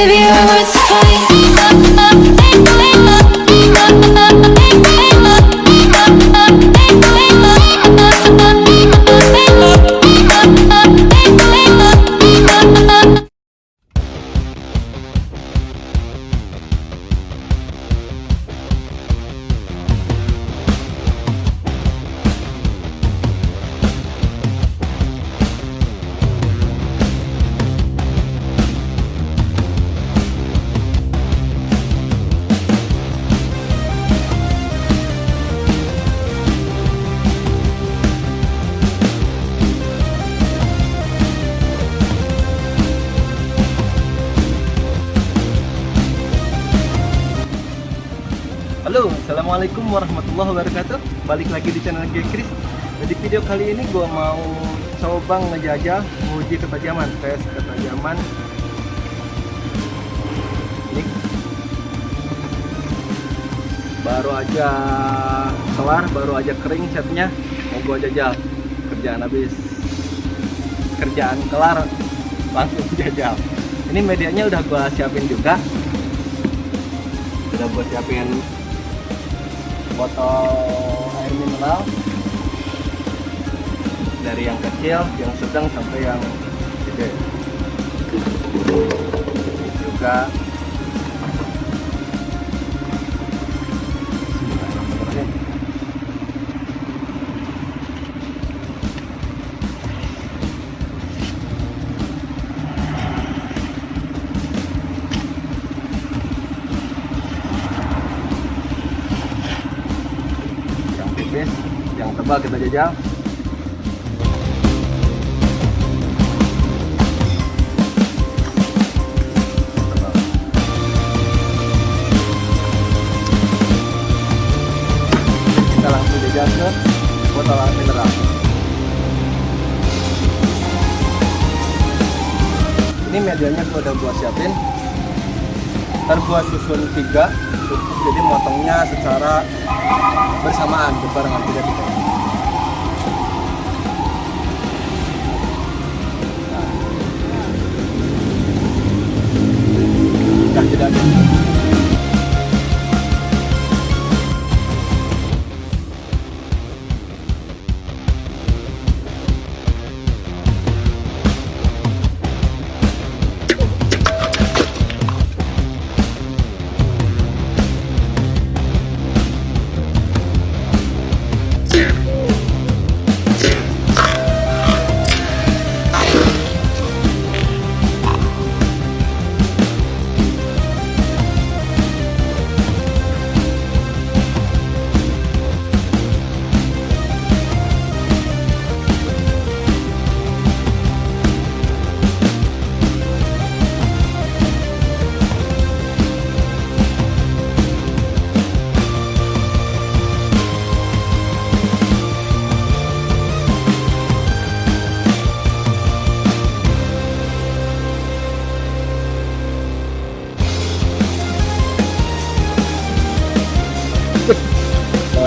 Baby, you're worth the fight. Assalamualaikum warahmatullahi wabarakatuh. Balik lagi di channel G Chris. Di video kali ini gue mau coba ngejajah Uji ketajaman Tes ketajaman. Ini. Baru aja kelar, baru aja kering catnya Mau gue jajal Kerjaan habis. Kerjaan kelar Langsung jajal Ini medianya udah gue siapin juga. Udah gue siapin botol air mineral dari yang kecil, yang sedang sampai yang gede. Juga tebal kita jajal. Kita langsung jajal ke botol air mineral. Ini medianya gua udah gua siapin. Ntar gua susun tiga jadi motongnya secara bersamaan berbarengan tidak tidak tidak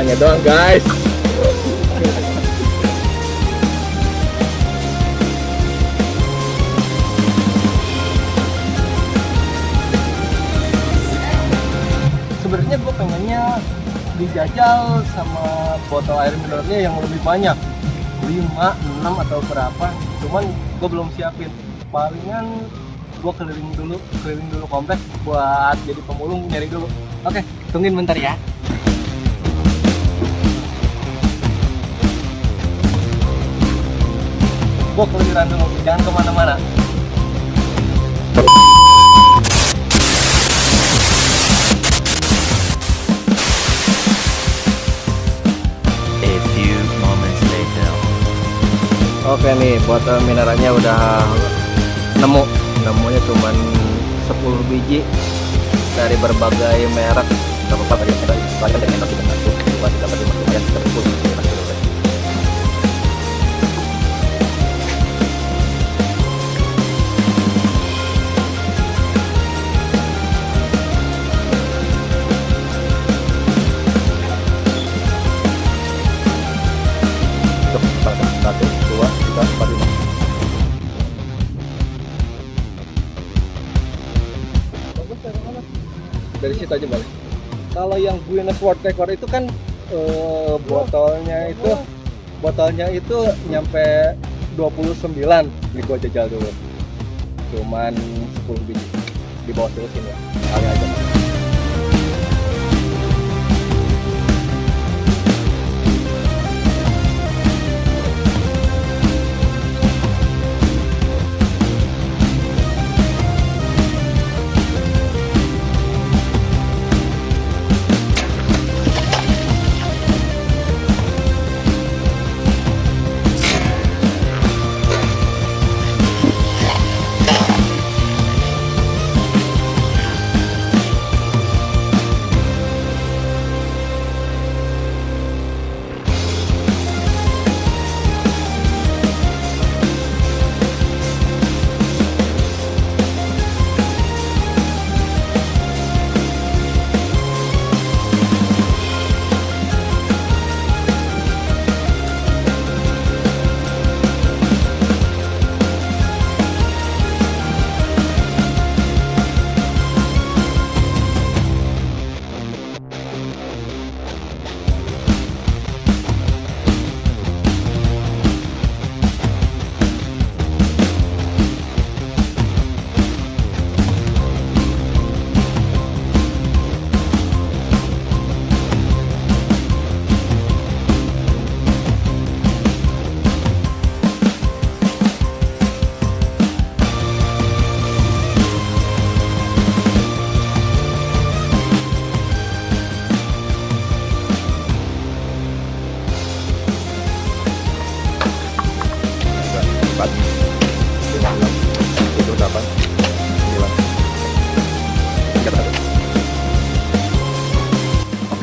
bawahnya doang guys. Sebenarnya gue pengennya dijajal sama botol air mineralnya yang lebih banyak. 5, 6 atau berapa. Cuman gue belum siapin. Palingan gue keliling dulu keliling dulu kompleks buat jadi pemulung nyari dulu. Oke tungguin bentar ya gue keliliran dulu jangan ke mana-mana A few moments later. Oke nih, botol mineralnya udah nemu. Nemunya cuman 10 biji dari berbagai merek. Gak apa-apa tadi kita banyak yang enak kita masuk. Dua tiga empat lima lumayan dua, tiga, empat, lima. aja boleh. Kalau yang Guinness World Record itu kan eh, botolnya itu botolnya itu nyampe 29 di gua jajal dulu. Cuman 10 biji di bawah terus ini ya. Kali aja.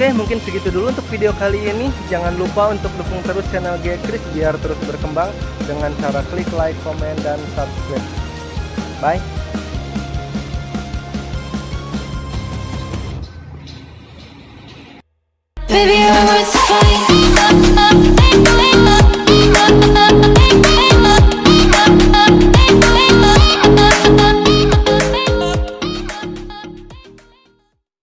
Oke, mungkin segitu dulu untuk video kali ini. Jangan lupa untuk dukung terus channel G Chris biar terus berkembang dengan cara klik like, komen, dan subscribe. Bye. Baby, you're worth.